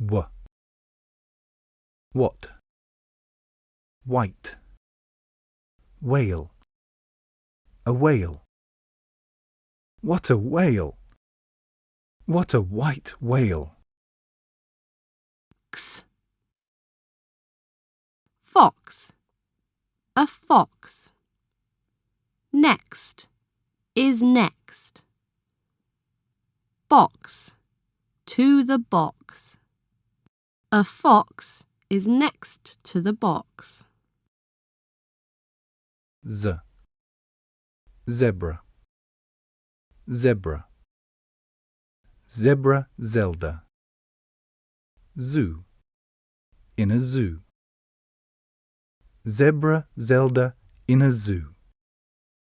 W. What? White. Whale. A whale. What a whale! What a white whale! X. Fox. A fox. Next is next. Box. To the box. A fox is next to the box. Z. Zebra. Zebra. Zebra Zelda. Zoo. In a zoo. Zebra Zelda in a zoo.